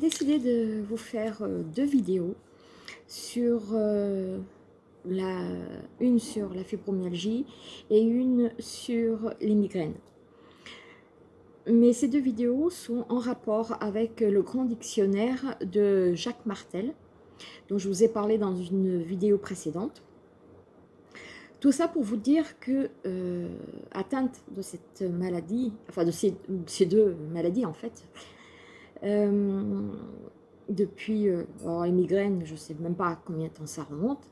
décidé de vous faire euh, deux vidéos sur euh, la, une sur la fibromyalgie et une sur les migraines. Mais ces deux vidéos sont en rapport avec le grand dictionnaire de Jacques Martel, dont je vous ai parlé dans une vidéo précédente. Tout ça pour vous dire que euh, atteinte de cette maladie, enfin de ces, ces deux maladies en fait, euh, depuis euh, les migraines, je ne sais même pas combien de temps ça remonte.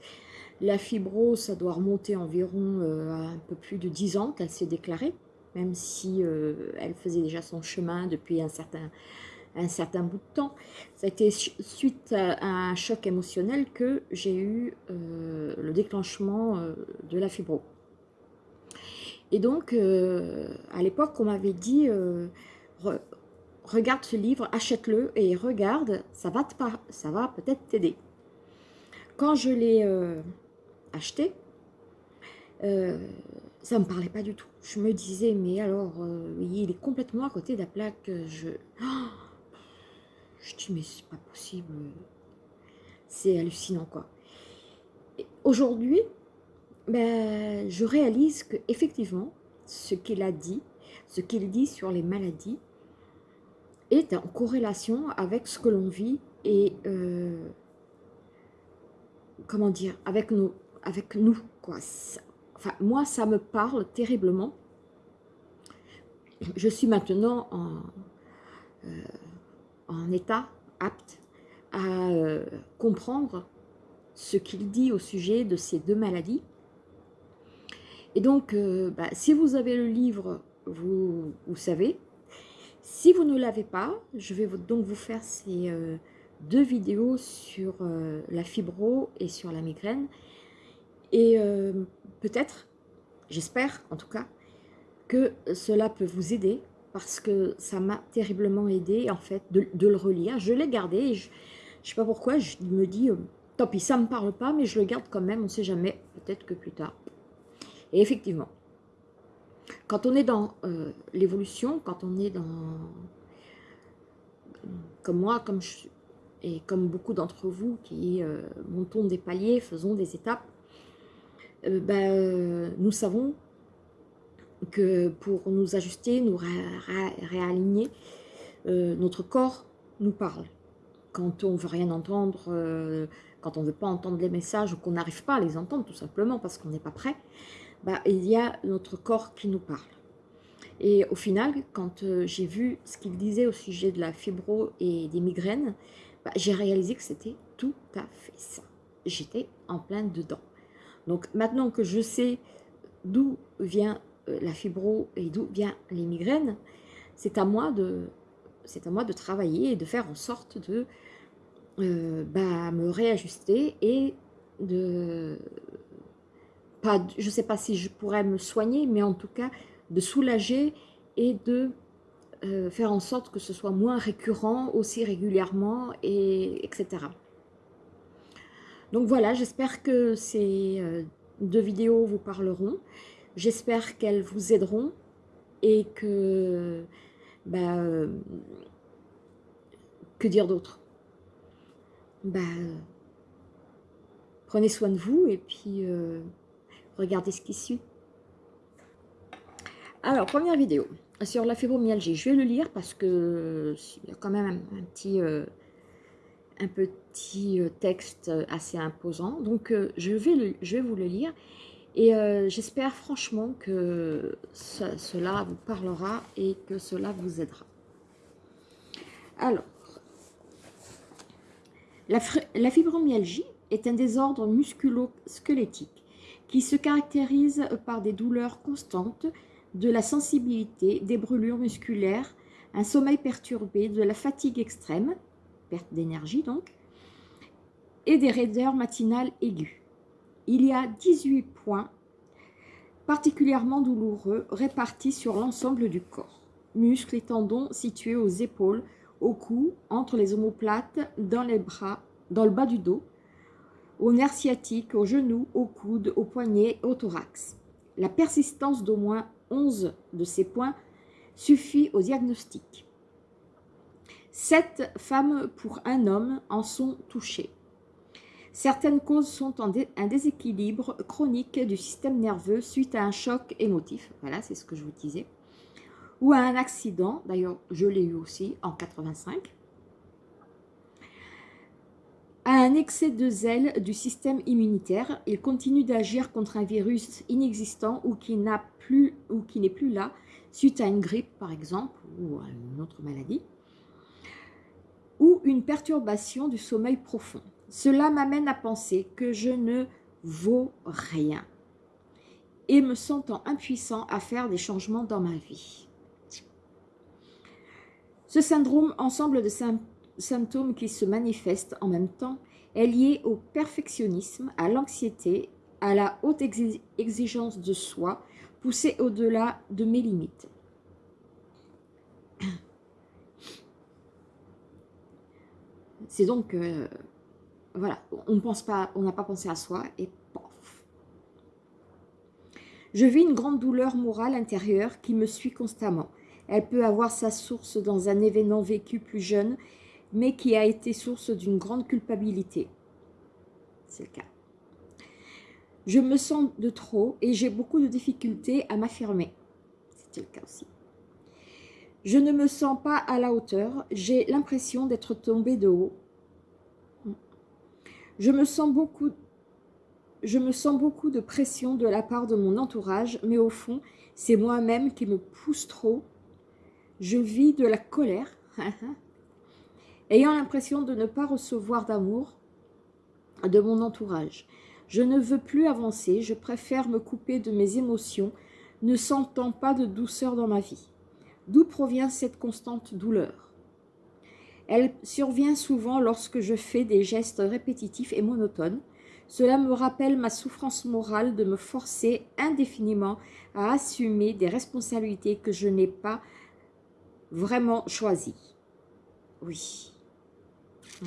La fibrose, ça doit remonter environ euh, un peu plus de 10 ans qu'elle s'est déclarée, même si elle faisait déjà son chemin depuis un certain, un certain bout de temps. Ça a été suite à, un choc émotionnel que j'ai eu le déclenchement de la fibro. Et donc, à l'époque, on m'avait dit, regarde ce livre, achète-le et regarde, ça va, va peut-être t'aider. Quand je l'ai euh, acheté, euh, ça ne me parlait pas du tout. Je me disais, mais alors, euh, il est complètement à côté de la plaque. Je, je dis, mais c'est pas possible. C'est hallucinant, quoi. Aujourd'hui, ben, je réalise que effectivement, ce qu'il a dit, ce qu'il dit sur les maladies, est en corrélation avec ce que l'on vit et euh, comment dire, avec nous, avec nous quoi. Enfin, moi, ça me parle terriblement. Je suis maintenant en, euh, en état apte à euh, comprendre ce qu'il dit au sujet de ces deux maladies. Et donc, bah, si vous avez le livre, vous, vous savez, si vous ne l'avez pas, je vais donc vous faire ces euh, deux vidéos sur euh, la fibro et sur la migraine. Et euh, peut-être, j'espère en tout cas, que cela peut vous aider parce que ça m'a terriblement aidé en fait de, le relire. Je l'ai gardé je ne sais pas pourquoi, je me dis, tant pis, ça ne me parle pas, mais je le garde quand même, on ne sait jamais, peut-être que plus tard. Et effectivement, quand on est dans euh, l'évolution, quand on est dans, comme moi, comme je, et comme beaucoup d'entre vous qui euh, montons des paliers, faisons des étapes, euh, ben, nous savons que pour nous ajuster, nous réaligner, notre corps nous parle. Quand on ne veut rien entendre, quand on ne veut pas entendre les messages ou qu'on n'arrive pas à les entendre tout simplement parce qu'on n'est pas prêt, bah, il y a notre corps qui nous parle. Et au final, quand euh, j'ai vu ce qu'il disait au sujet de la fibro et des migraines, bah, j'ai réalisé que c'était tout à fait ça. J'étais en plein dedans. Donc maintenant que je sais d'où vient euh, la fibro et d'où viennent les migraines, c'est à moi de c'est à moi de travailler et de faire en sorte de euh, bah, me réajuster et de je ne sais pas si je pourrais me soigner, mais en tout cas de soulager et de euh, faire en sorte que ce soit moins récurrent aussi régulièrement, et, etc. Donc voilà, j'espère que ces euh, deux vidéos vous parleront. J'espère qu'elles vous aideront et que... Bah, euh, que dire d'autre? Bah, Prenez soin de vous et puis... Regardez ce qui suit. Alors, première vidéo sur la fibromyalgie. Je vais le lire parce que il y a quand même un, petit, un petit euh, euh, texte assez imposant. Donc, euh, je, vais je vais vous le lire. Et j'espère franchement que cela vous parlera et que cela vous aidera. Alors, la, la fibromyalgie est un désordre musculo-squelettique qui se caractérise par des douleurs constantes, de la sensibilité, des brûlures musculaires, un sommeil perturbé, de la fatigue extrême, perte d'énergie donc, et des raideurs matinales aiguës. Il y a 18 points particulièrement douloureux répartis sur l'ensemble du corps. Muscles et tendons situés aux épaules, au cou, entre les omoplates, dans les bras, dans le bas du dos, aux nerfs sciatiques, aux genoux, aux coudes, aux poignets, au thorax. La persistance d'au moins 11 de ces points suffit au diagnostic. Sept femmes pour un homme en sont touchées. Certaines causes sont un déséquilibre chronique du système nerveux suite à un choc émotif, voilà, c'est ce que je vous disais, ou à un accident, d'ailleurs je l'ai eu aussi en 85, à un excès de zèle du système immunitaire, il continue d'agir contre un virus inexistant ou qui n'a plus ou qui n'est plus là suite à une grippe par exemple ou à une autre maladie ou une perturbation du sommeil profond. Cela m'amène à penser que je ne vaux rien et me sentant impuissant à faire des changements dans ma vie. Ce syndrome, ensemble de symptômes qui se manifestent en même temps, est lié au perfectionnisme, à l'anxiété, à la haute exigence de soi, poussée au-delà de mes limites. C'est donc, euh, voilà, on pense pas, on n'a pas pensé à soi et pof. Je vis une grande douleur morale intérieure qui me suit constamment. Elle peut avoir sa source dans un événement vécu plus jeune, mais qui a été source d'une grande culpabilité. C'est le cas. Je me sens de trop et j'ai beaucoup de difficultés à m'affirmer. C'était le cas aussi. Je ne me sens pas à la hauteur, j'ai l'impression d'être tombée de haut. Je me sens beaucoup je me sens beaucoup de pression de la part de mon entourage, mais au fond, c'est moi-même qui me pousse trop. Je vis de la colère, ayant l'impression de ne pas recevoir d'amour de mon entourage. Je ne veux plus avancer, je préfère me couper de mes émotions, ne sentant pas de douceur dans ma vie. D'où provient cette constante douleur? Elle survient souvent lorsque je fais des gestes répétitifs et monotones. Cela me rappelle ma souffrance morale de me forcer indéfiniment à assumer des responsabilités que je n'ai pas vraiment choisies. Oui. Hmm.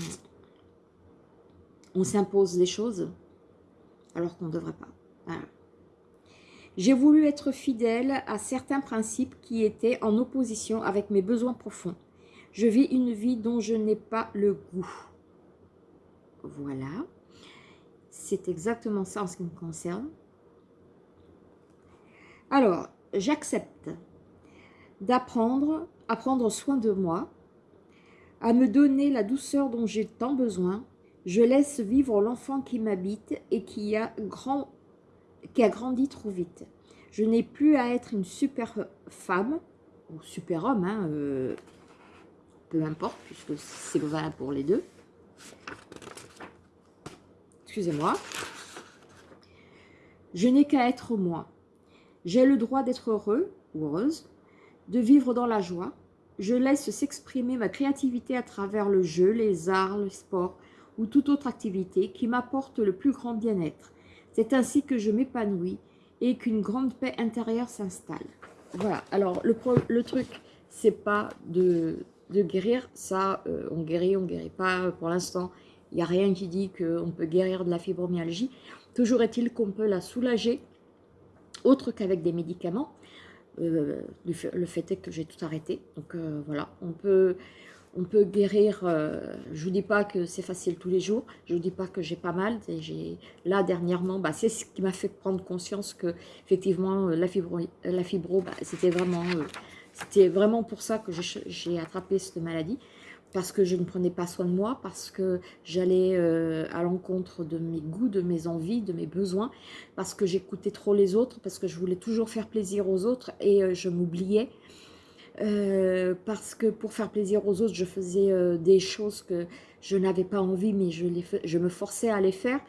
On s'impose des choses alors qu'on ne devrait pas. J'ai voulu être fidèle à certains principes qui étaient en opposition avec mes besoins profonds. Je vis une vie dont je n'ai pas le goût. Voilà. C'est exactement ça en ce qui me concerne. Alors, j'accepte d'apprendre à prendre soin de moi, à me donner la douceur dont j'ai tant besoin. Je laisse vivre l'enfant qui m'habite et qui a grand qui a grandi trop vite. Je n'ai plus à être une super femme, ou super homme, hein, euh, peu importe, puisque c'est valable pour les deux. Excusez-moi. Je n'ai qu'à être moi. J'ai le droit d'être heureux ou heureuse, de vivre dans la joie. Je laisse s'exprimer ma créativité à travers le jeu, les arts, le sport ou toute autre activité qui m'apporte le plus grand bien-être. C'est ainsi que je m'épanouis et qu'une grande paix intérieure s'installe. Voilà, alors le, le truc, c'est pas de, guérir, ça, euh, on guérit, on guérit pas. Pour l'instant, il n'y a rien qui dit qu'on peut guérir de la fibromyalgie. Toujours est-il qu'on peut la soulager, autre qu'avec des médicaments. Euh, le fait est que j'ai tout arrêté. Donc euh, voilà, on peut, on peut guérir, euh, je ne vous dis pas que c'est facile tous les jours, je ne vous dis pas que j'ai pas mal, là dernièrement, bah, c'est ce qui m'a fait prendre conscience que effectivement euh, la fibro, la fibro bah, c'était vraiment, euh, vraiment pour ça que j'ai attrapé cette maladie, parce que je ne prenais pas soin de moi, parce que j'allais à l'encontre de mes goûts, de mes envies, de mes besoins, parce que j'écoutais trop les autres, parce que je voulais toujours faire plaisir aux autres et je m'oubliais, euh, parce que pour faire plaisir aux autres, je faisais euh, des choses que je n'avais pas envie, mais je, me forçais à les faire.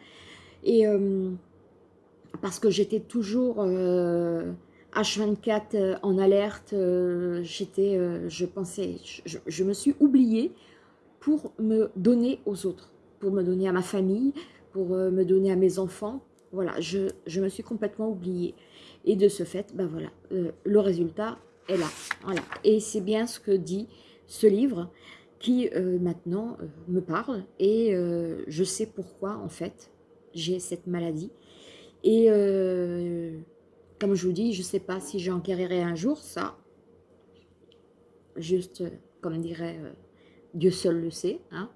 Et euh, parce que j'étais toujours H24 en alerte, j'étais, je pensais, je, me suis oubliée pour me donner aux autres, pour me donner à ma famille, pour me donner à mes enfants. Voilà, je, je me suis complètement oubliée. Et de ce fait, ben voilà, le résultat, est là. Voilà. Et c'est bien ce que dit ce livre qui euh, maintenant euh, me parle et euh, je sais pourquoi en fait j'ai cette maladie. Et comme je vous dis, je ne sais pas si j'en guérirai un jour, ça, juste comme dirait Dieu seul le sait. Hein.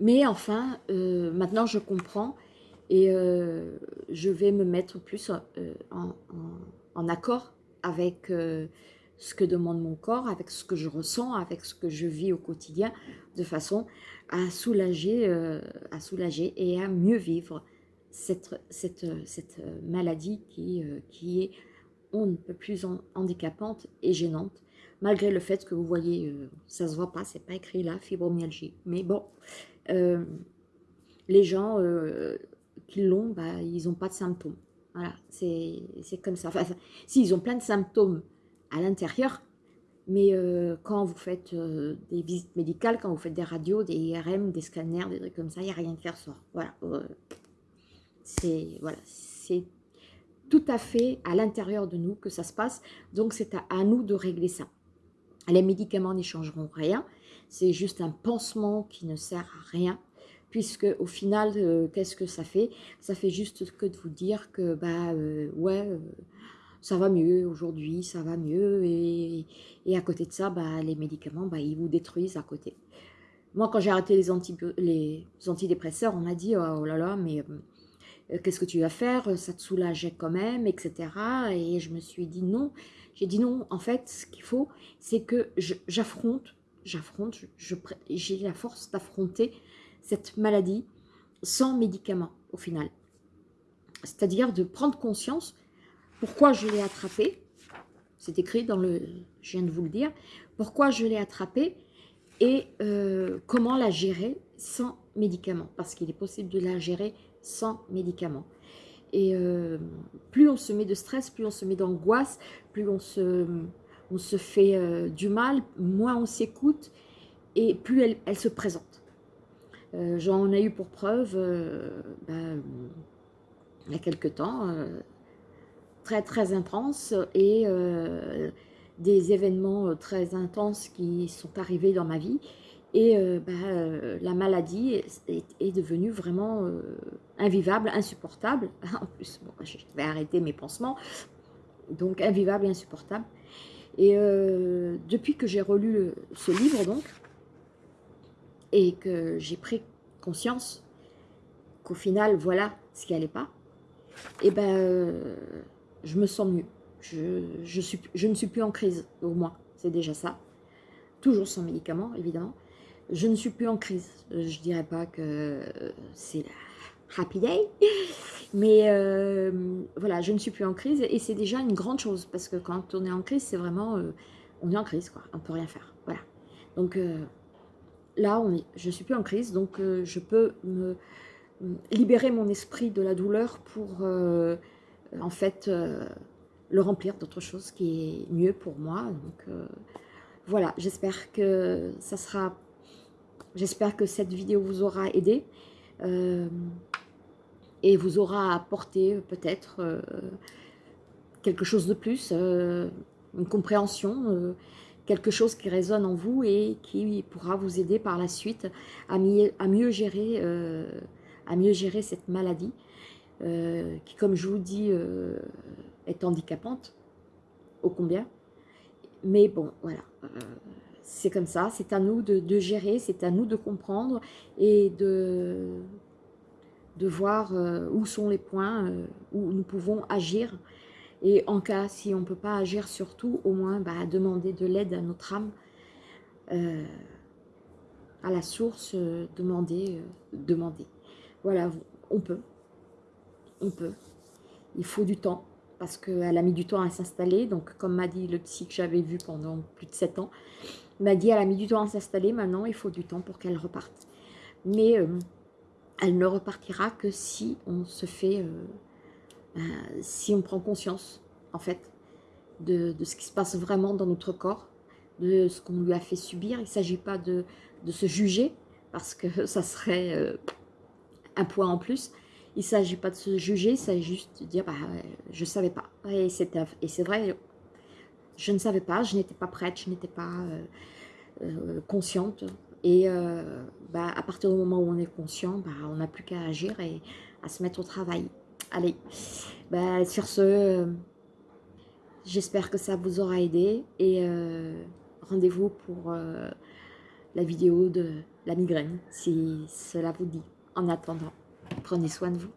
Mais enfin, euh, maintenant je comprends et euh, je vais me mettre plus euh, en, accord avec ce que demande mon corps, avec ce que je ressens, avec ce que je vis au quotidien, de façon à soulager, à soulager et à mieux vivre cette, cette, cette maladie qui, qui est on ne peut plus handicapante et gênante, malgré le fait que vous voyez, ça se voit pas, c'est pas écrit là, fibromyalgie. Mais bon, les gens qui l'ont, bah, ils n'ont pas de symptômes. Voilà, c'est comme ça. Enfin, si, ils ont plein de symptômes à l'intérieur, mais euh, quand vous faites euh, des visites médicales, quand vous faites des radios, des IRM, des scanners, des trucs comme ça, il n'y a rien qui ressort. Voilà, euh, c'est voilà, tout à fait à l'intérieur de nous que ça se passe. Donc, c'est à, nous de régler ça. Les médicaments n'y changeront rien. C'est juste un pansement qui ne sert à rien puisque au final, euh, qu'est-ce que ça fait? Ça fait juste que de vous dire que, bah, euh, ouais, euh, ça va mieux aujourd'hui, ça va mieux, et, à côté de ça, bah, les médicaments, bah, ils vous détruisent à côté. Moi, quand j'ai arrêté les, les, antidépresseurs, on m'a dit, oh, là là, mais qu'est-ce que tu vas faire? Ça te soulageait quand même, etc. Et je me suis dit non. J'ai dit non, en fait, ce qu'il faut, c'est que j'affronte, j'affronte, j'ai la force d'affronter cette maladie sans médicaments au final. C'est-à-dire de prendre conscience pourquoi je l'ai attrapé, c'est écrit dans le, je viens de vous le dire, pourquoi je l'ai attrapé et euh, comment la gérer sans médicaments, parce qu'il est possible de la gérer sans médicaments. Et euh, plus on se met de stress, plus on se met d'angoisse, plus on se, on se fait euh, du mal, moins on s'écoute et plus elle, elle se présente. Euh, j'en ai eu pour preuve, ben, il y a quelques temps, très très intense et des événements très intenses qui sont arrivés dans ma vie. Et ben, la maladie est, devenue vraiment invivable, insupportable. En plus, je vais arrêter mes pansements. Donc, invivable insupportable. Et depuis que j'ai relu ce livre, donc, et que j'ai pris conscience qu'au final, voilà ce qui n'allait pas, et eh ben, euh, je me sens mieux. Je, je ne suis plus en crise, au moins, c'est déjà ça. Toujours sans médicaments, évidemment. Je ne suis plus en crise. Je dirais pas que c'est la happy day, mais euh, voilà, je ne suis plus en crise et c'est déjà une grande chose parce que quand on est en crise, c'est vraiment, euh, on est en crise, quoi. On peut rien faire, voilà. Donc, là, on est, je ne suis plus en crise, donc euh, je peux me libérer mon esprit de la douleur pour, euh, en fait, euh, le remplir d'autre chose qui est mieux pour moi. Donc, voilà, j'espère que ça sera... J'espère que cette vidéo vous aura aidé et vous aura apporté peut-être quelque chose de plus, une compréhension quelque chose qui résonne en vous et qui pourra vous aider par la suite à mieux, à mieux, gérer, euh, à mieux gérer cette maladie euh, qui, comme je vous dis, euh, est handicapante, ô combien. Mais bon, voilà, c'est comme ça, c'est à nous de, gérer, c'est à nous de comprendre et de, de voir où sont les points où nous pouvons agir et en cas, si on ne peut pas agir sur tout, au moins bah, demander de l'aide à notre âme, euh, à la source, euh, demander, euh, demander. Voilà, on peut, on peut. Il faut du temps, parce qu'elle a mis du temps à s'installer. Donc, comme m'a dit le psy que j'avais vu pendant plus de 7 ans, m'a dit elle a mis du temps à s'installer, maintenant il faut du temps pour qu'elle reparte. Mais elle ne repartira que si on se fait euh, si on prend conscience, en fait, de, ce qui se passe vraiment dans notre corps, de ce qu'on lui a fait subir. Il ne s'agit pas de, se juger, parce que ça serait euh, un point en plus. Il ne s'agit pas de se juger, il s'agit juste de dire bah, je ne savais pas. Et c'est vrai, je ne savais pas, je n'étais pas prête, je n'étais pas euh, consciente. Et bah, à partir du moment où on est conscient, bah, on n'a plus qu'à agir et à se mettre au travail. Allez, bah, sur ce, j'espère que ça vous aura aidé et euh, rendez-vous pour la vidéo de la migraine, si cela vous dit. En attendant, prenez soin de vous.